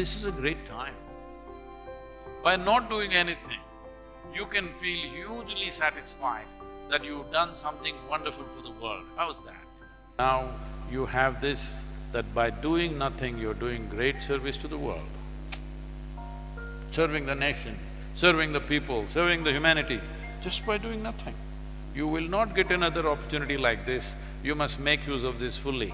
this is a great time. By not doing anything, you can feel hugely satisfied that you've done something wonderful for the world. How's that? Now you have this, that by doing nothing, you're doing great service to the world. Serving the nation, serving the people, serving the humanity, just by doing nothing. You will not get another opportunity like this, you must make use of this fully.